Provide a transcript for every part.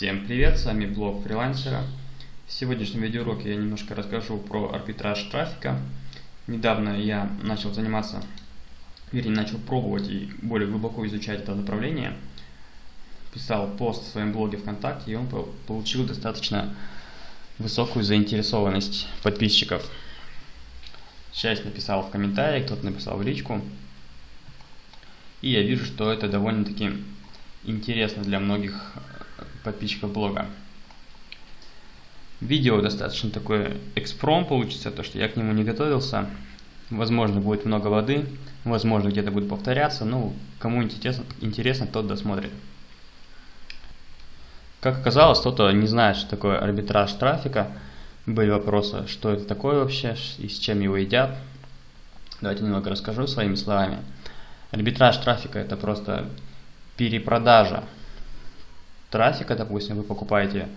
Всем привет, с вами блог фрилансера. В сегодняшнем видеоуроке я немножко расскажу про арбитраж трафика. Недавно я начал заниматься, вернее начал пробовать и более глубоко изучать это направление. Писал пост в своем блоге ВКонтакте и он получил достаточно высокую заинтересованность подписчиков. Часть написал в комментариях, кто-то написал в личку. И я вижу, что это довольно-таки интересно для многих подписчиков блога. Видео достаточно такое экспром получится, то что я к нему не готовился. Возможно, будет много воды, возможно, где-то будет повторяться, ну, кому интересно, интересно, тот досмотрит. Как оказалось, кто-то не знает, что такое арбитраж трафика. Были вопросы, что это такое вообще и с чем его едят. Давайте немного расскажу своими словами. Арбитраж трафика это просто перепродажа трафика, допустим, вы покупаете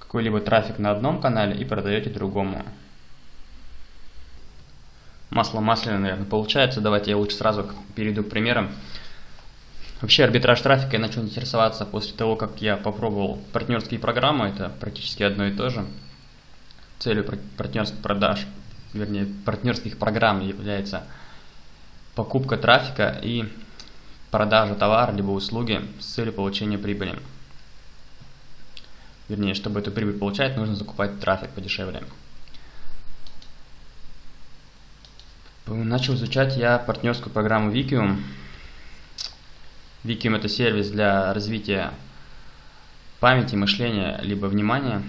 какой-либо трафик на одном канале и продаете другому. Масло масляное, наверное, получается. Давайте я лучше сразу перейду к примерам. Вообще арбитраж трафика я начал интересоваться после того, как я попробовал партнерские программы. Это практически одно и то же. Целью партнерских продаж, вернее, партнерских программ является покупка трафика и продажа товара либо услуги с целью получения прибыли. Вернее, чтобы эту прибыль получать, нужно закупать трафик подешевле. Начал изучать я партнерскую программу Wikium. Wikium это сервис для развития памяти, мышления, либо внимания.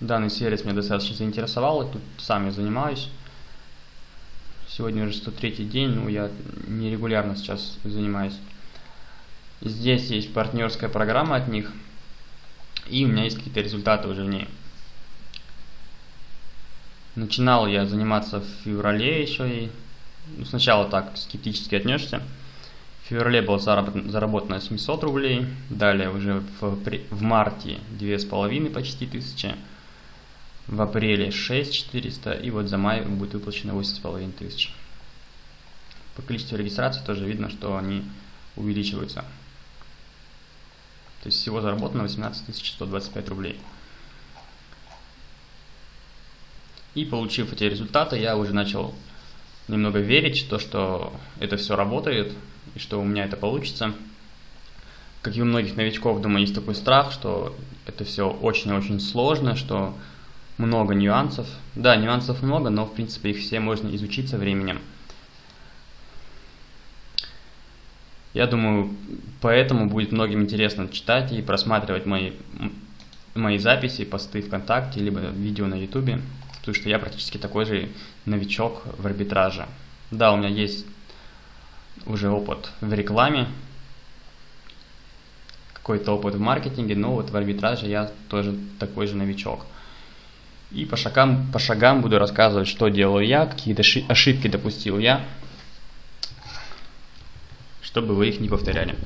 Данный сервис меня достаточно заинтересовал, и тут сам я занимаюсь. Сегодня уже 103 день, но я нерегулярно сейчас занимаюсь. Здесь есть партнерская программа от них, и у меня есть какие-то результаты уже в ней. Начинал я заниматься в феврале еще и ну, сначала так скептически отнесся. В феврале было заработано 700 рублей, далее уже в, в марте 2,5 почти тысячи в апреле 6400 и вот за май будет выплачено 8,5 тысяч. По количеству регистраций тоже видно, что они увеличиваются. То есть всего заработано 18 125 рублей. И получив эти результаты, я уже начал немного верить то, что это все работает и что у меня это получится. Как и у многих новичков, думаю, есть такой страх, что это все очень-очень сложно, что много нюансов. Да, нюансов много, но в принципе их все можно изучить со временем. Я думаю, поэтому будет многим интересно читать и просматривать мои, мои записи, посты ВКонтакте, либо видео на Ютубе, потому что я практически такой же новичок в арбитраже. Да, у меня есть уже опыт в рекламе, какой-то опыт в маркетинге, но вот в арбитраже я тоже такой же новичок. И по шагам, по шагам буду рассказывать, что делаю я, какие ошибки допустил я, чтобы вы их не повторяли.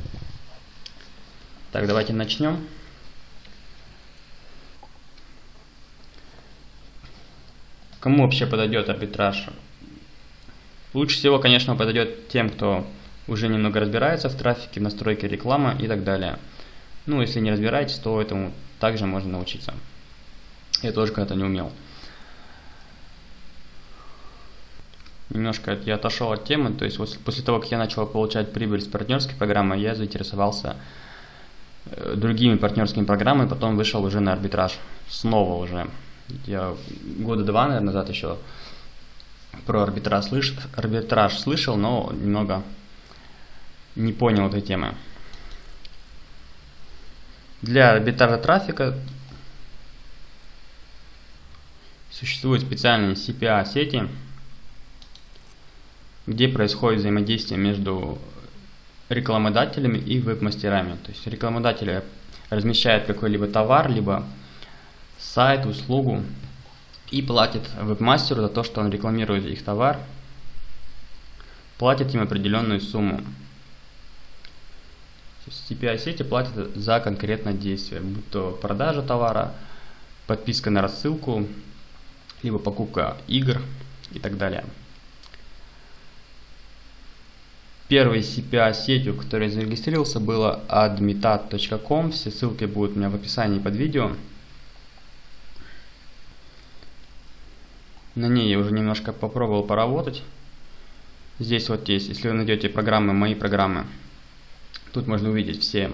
Так, давайте начнем. Кому вообще подойдет арбитраж? Лучше всего, конечно, подойдет тем, кто уже немного разбирается в трафике, в настройке рекламы и так далее. Ну, если не разбираетесь, то этому также можно научиться. Я тоже когда-то не умел. Немножко я отошел от темы, то есть после того, как я начал получать прибыль с партнерской программы, я заинтересовался э, другими партнерскими программами, потом вышел уже на арбитраж. Снова уже. Я года два, наверное, назад еще про арбитраж, слыш... арбитраж слышал, но немного не понял этой темы. Для арбитража трафика Существуют специальные CPA-сети, где происходит взаимодействие между рекламодателями и веб-мастерами. То есть рекламодатели размещают какой-либо товар, либо сайт, услугу и платит веб-мастеру за то, что он рекламирует их товар, платит им определенную сумму. CPI-сети платят за конкретное действие, будь то продажа товара, подписка на рассылку, либо покупка игр и так далее. Первой CPA-сетью, которой я зарегистрировался, было admitat.com. Все ссылки будут у меня в описании под видео. На ней я уже немножко попробовал поработать. Здесь вот есть, если вы найдете программы, мои программы, тут можно увидеть все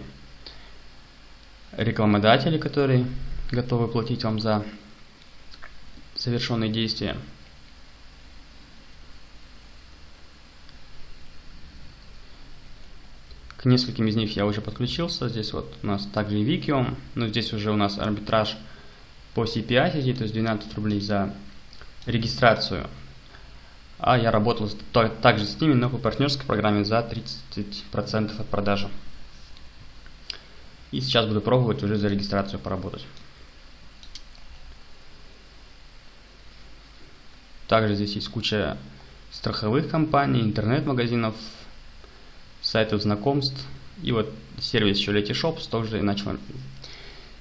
рекламодатели, которые готовы платить вам за совершенные действия. К нескольким из них я уже подключился. Здесь вот у нас также Викиум, но здесь уже у нас арбитраж по CPI сети, то есть 12 рублей за регистрацию. А я работал также с ними, но по партнерской программе за 30% от продажи. И сейчас буду пробовать уже за регистрацию поработать. Также здесь есть куча страховых компаний, интернет-магазинов, сайтов знакомств. И вот сервис еще Letyshops тоже начал,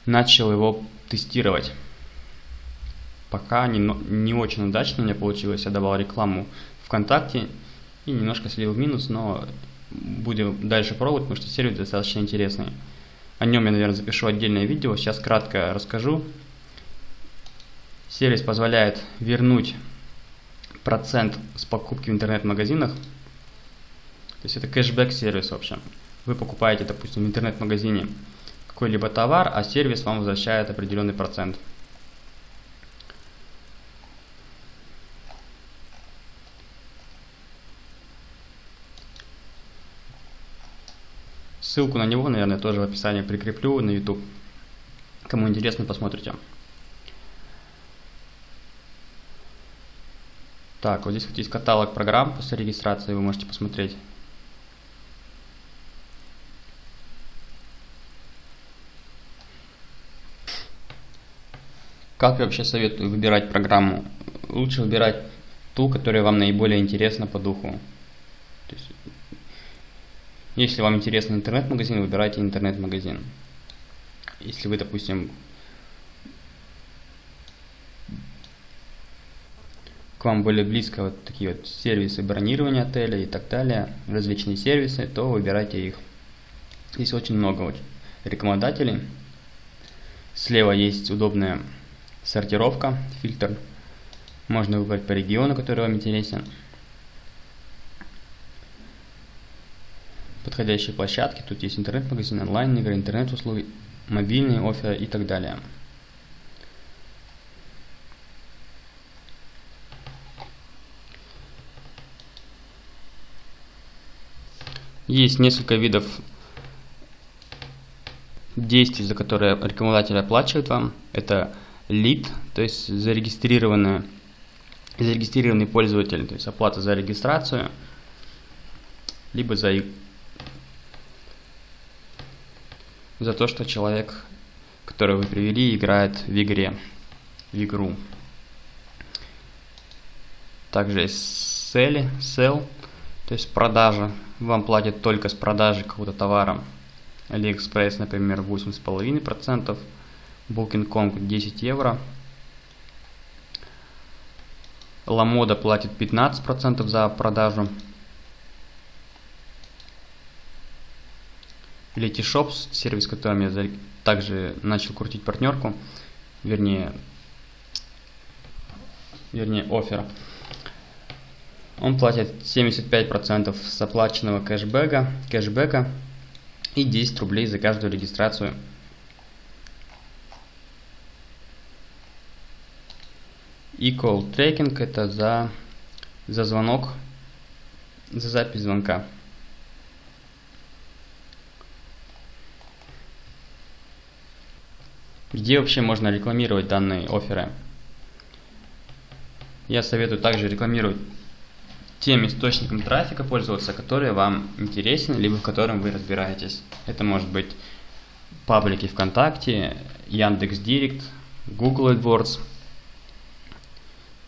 начал его тестировать. Пока не, не очень удачно у меня получилось. Я давал рекламу ВКонтакте и немножко слил в минус, но будем дальше пробовать, потому что сервис достаточно интересный. О нем я, наверное, запишу отдельное видео. Сейчас кратко расскажу. Сервис позволяет вернуть процент с покупки в интернет-магазинах. То есть это кэшбэк-сервис, в общем. Вы покупаете, допустим, в интернет-магазине какой-либо товар, а сервис вам возвращает определенный процент. Ссылку на него, наверное, тоже в описании прикреплю на YouTube. Кому интересно, посмотрите. Так, вот здесь вот есть каталог программ после регистрации, вы можете посмотреть. Как я вообще советую выбирать программу? Лучше выбирать ту, которая вам наиболее интересна по духу. То есть, если вам интересен интернет-магазин, выбирайте интернет-магазин. Если вы, допустим, к вам более близко вот такие вот сервисы бронирования отеля и так далее, различные сервисы, то выбирайте их. Здесь очень много рекомендателей. Слева есть удобная сортировка, фильтр. Можно выбрать по региону, который вам интересен. Подходящие площадки. Тут есть интернет-магазин, онлайн-игры, интернет-услуги, мобильные, оферы и так далее. Есть несколько видов действий, за которые рекламодатель оплачивает вам. Это лид, то есть зарегистрированный, зарегистрированный пользователь, то есть оплата за регистрацию, либо за, за то, что человек, которого вы привели, играет в игре, в игру. Также есть sell, sell то есть продажа. Вам платят только с продажи какого-то товара. AliExpress, например, 8,5%. Booking.com 10 евро. Ламода платит 15% за продажу. Letyshops, сервис, которым я также начал крутить партнерку, вернее, вернее, оффер. Он платит 75% с оплаченного кэшбэка, кэшбэка и 10 рублей за каждую регистрацию. И call tracking это за, за звонок, за запись звонка. Где вообще можно рекламировать данные оферы? Я советую также рекламировать тем источником трафика пользоваться, который вам интересен, либо в котором вы разбираетесь. Это может быть паблики ВКонтакте, Яндекс Директ, Google AdWords,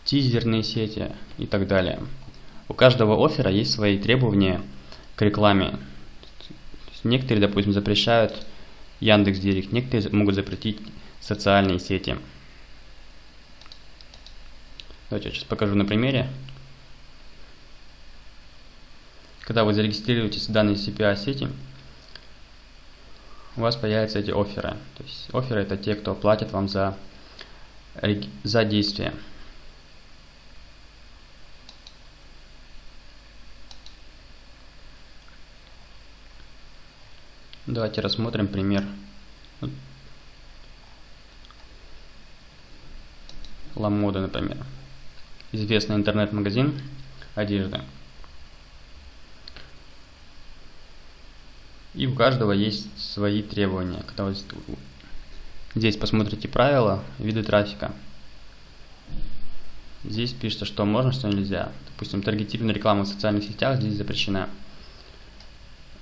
тизерные сети и так далее. У каждого оффера есть свои требования к рекламе. Некоторые, допустим, запрещают Яндекс Директ, некоторые могут запретить социальные сети. Давайте я сейчас покажу на примере. Когда вы зарегистрируетесь в данной CPI сети, у вас появятся эти оферы. То есть оферы это те, кто платит вам за, за действие. Давайте рассмотрим пример. Ламода, например. Известный интернет-магазин одежды. И у каждого есть свои требования. Когда вы здесь посмотрите правила, виды трафика. Здесь пишется, что можно, что нельзя. Допустим, таргетированная реклама в социальных сетях здесь запрещена.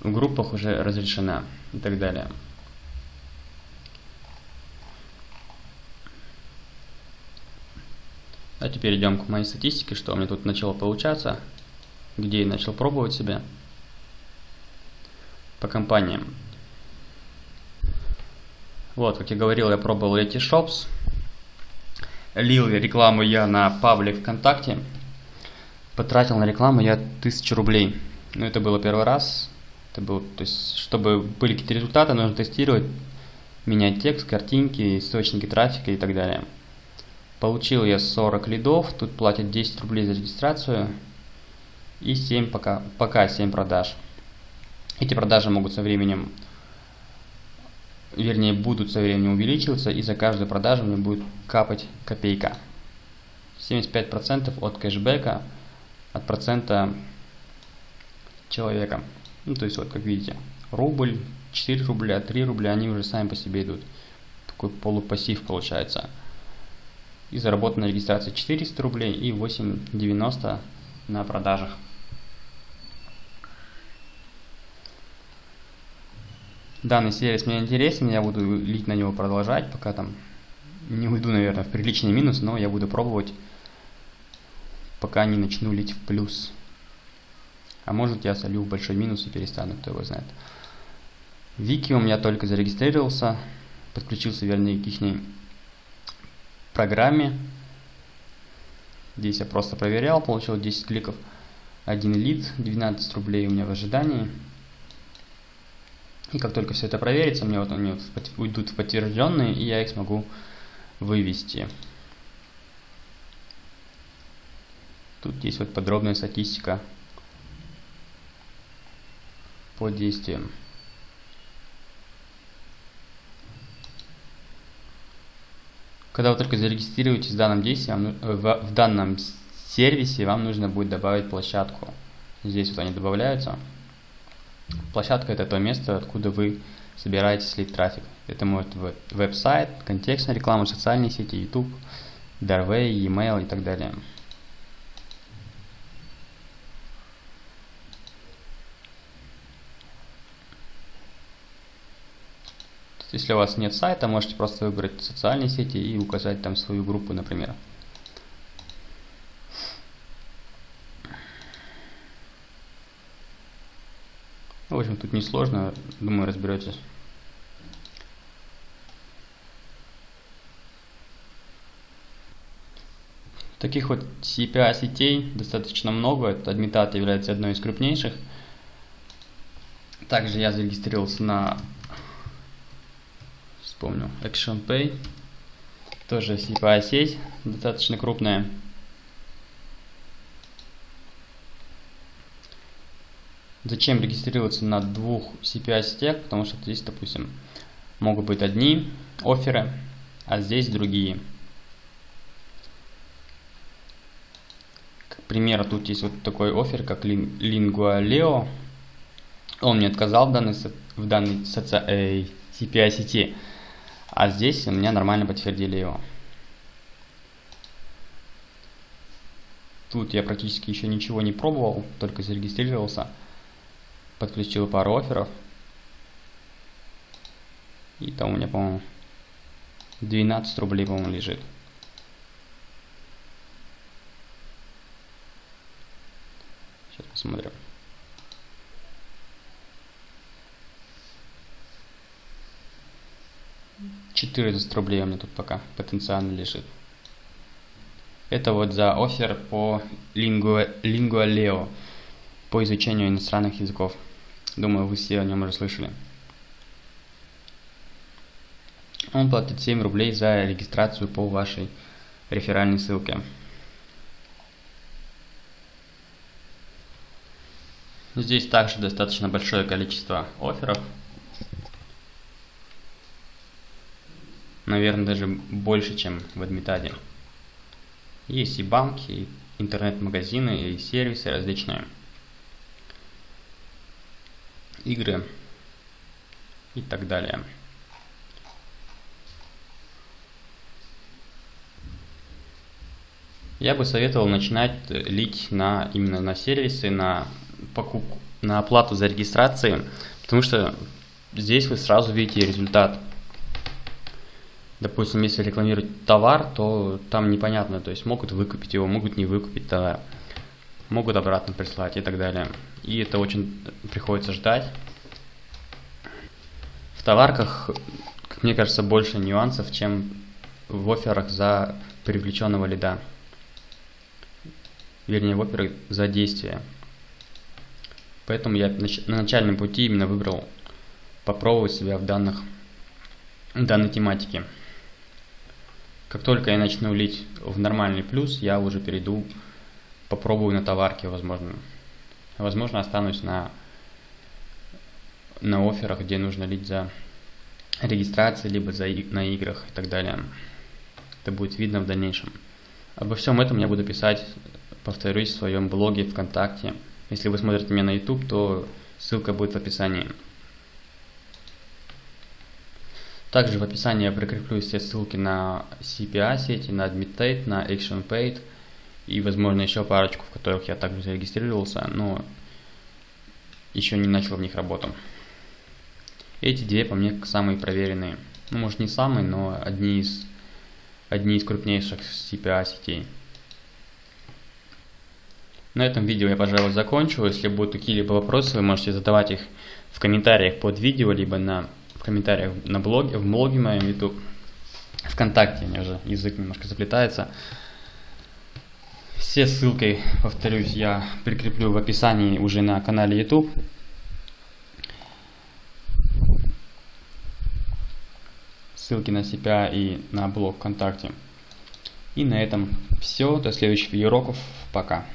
В группах уже разрешена и так далее. А теперь идем к моей статистике, что у меня тут начало получаться, где я начал пробовать себя по компаниям. Вот, как я говорил, я пробовал эти шопс. Лил рекламу я на паблик ВКонтакте. Потратил на рекламу я 1000 рублей. Ну, это было первый раз. Это было, то есть, чтобы были какие-то результаты, нужно тестировать, менять текст, картинки, источники трафика и так далее. Получил я 40 лидов, тут платят 10 рублей за регистрацию и 7 пока, пока 7 продаж. Эти продажи могут со временем, вернее, будут со временем увеличиваться, и за каждую продажу мне будет капать копейка. 75% от кэшбэка, от процента человека. Ну, то есть, вот, как видите, рубль, 4 рубля, 3 рубля, они уже сами по себе идут. Такой полупассив получается. И заработана регистрация 400 рублей и 8,90 на продажах. Данный сервис мне интересен, я буду лить на него продолжать, пока там не уйду, наверное, в приличный минус, но я буду пробовать, пока не начну лить в плюс. А может я солю в большой минус и перестану, кто его знает. Вики у меня только зарегистрировался, подключился, вернее, к их программе. Здесь я просто проверял, получил 10 кликов, один лид, 12 рублей у меня в ожидании. И как только все это проверится, мне вот они уйдут в подтвержденные, и я их смогу вывести. Тут есть вот подробная статистика по действиям. Когда вы только зарегистрируетесь в данном действии, в, в данном сервисе, вам нужно будет добавить площадку. Здесь вот они добавляются. Площадка это то место, откуда вы собираете слить трафик. Это может быть веб-сайт, контекстная реклама, социальные сети, YouTube, Darway, e-mail и так далее. Если у вас нет сайта, можете просто выбрать социальные сети и указать там свою группу, например. Общем, тут несложно, думаю, разберетесь. Таких вот CPI сетей достаточно много. Admitat является одной из крупнейших. Также я зарегистрировался на, вспомню, ActionPay. Тоже CPI сеть, достаточно крупная. Зачем регистрироваться на двух CPI сетях? Потому что здесь, допустим, могут быть одни оферы, а здесь другие. К примеру, тут есть вот такой офер, как Lingua Он мне отказал в данной, в данной э, CPI сети, а здесь у меня нормально подтвердили его. Тут я практически еще ничего не пробовал, только зарегистрировался подключил пару офферов. И там у меня, по-моему, 12 рублей, по-моему, лежит. Сейчас посмотрим. 14 рублей у меня тут пока потенциально лежит. Это вот за офер по Lingua, Lingua Leo. по изучению иностранных языков. Думаю, вы все о нем уже слышали. Он платит 7 рублей за регистрацию по вашей реферальной ссылке. Здесь также достаточно большое количество офферов. Наверное, даже больше, чем в Адмитаде. Есть и банки, и интернет-магазины, и сервисы различные. Игры и так далее. Я бы советовал начинать лить на именно на сервисы, на покупку, на оплату за регистрацию, потому что здесь вы сразу видите результат. Допустим, если рекламировать товар, то там непонятно, то есть могут выкупить его, могут не выкупить товар, могут обратно прислать и так далее. И это очень приходится ждать. В товарках, как мне кажется, больше нюансов, чем в офферах за привлеченного лида. Вернее, в офферах за действие. Поэтому я на начальном пути именно выбрал попробовать себя в данных данной тематике. Как только я начну лить в нормальный плюс, я уже перейду, попробую на товарке, возможно. Возможно, останусь на, на офферах, где нужно лить за регистрации, либо за, на играх и так далее. Это будет видно в дальнейшем. Обо всем этом я буду писать, повторюсь, в своем блоге ВКонтакте. Если вы смотрите меня на YouTube, то ссылка будет в описании. Также в описании я прикреплю все ссылки на CPA сети, на AdmitTate, на ActionPaid и, возможно, еще парочку, в которых я также зарегистрировался, но еще не начал в них работу. Эти две по мне самые проверенные. Ну, может не самые, но одни из, одни из крупнейших CPA сетей. На этом видео я, пожалуй, закончу. Если будут какие-либо вопросы, вы можете задавать их в комментариях под видео, либо на, в комментариях на блоге, в блоге моем YouTube. Вконтакте, мне уже язык немножко заплетается. Все ссылки, повторюсь, я прикреплю в описании уже на канале YouTube. Ссылки на себя и на блог ВКонтакте. И на этом все. До следующих видеоуроков. Пока.